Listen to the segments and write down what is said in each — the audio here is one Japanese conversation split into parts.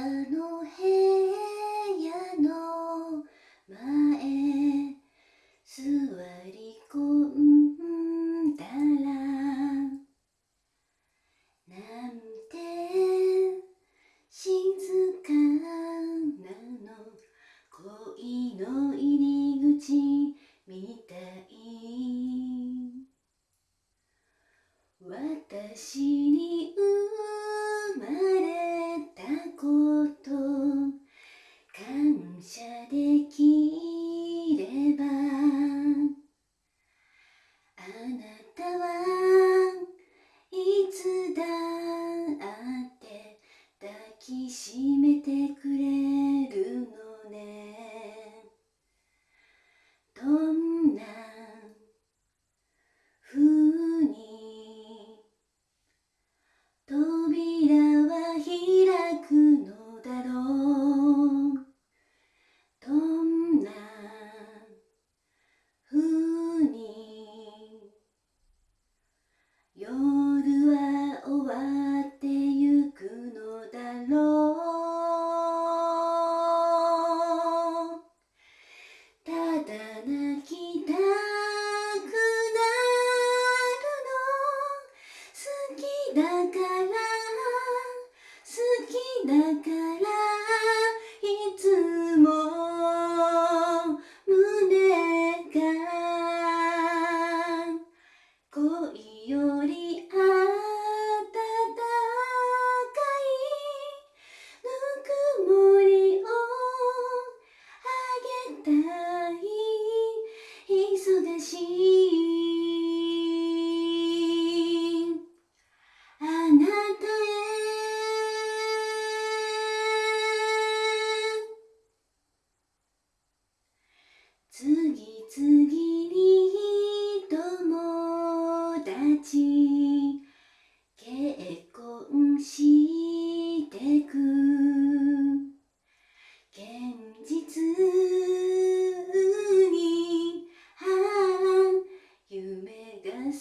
の部屋の。前座り込んだらなんて静かなの。恋の。入り口みたい私にきしめてくれるのね。どんな風に扉は開くのだろう。どんな風に夜は終わってゆくだろう。ただ泣きたくなるの。好きだから好きだから。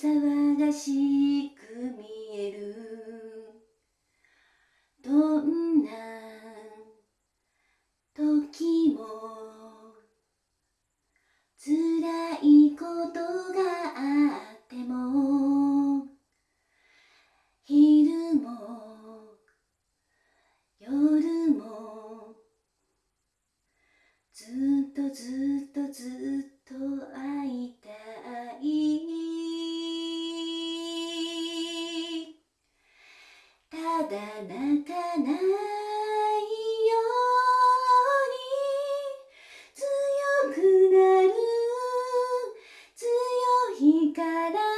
騒がしく見える。どんな時も辛いことがあっても昼も夜もずっとずっとずっとだ泣かないように強くなる。強いから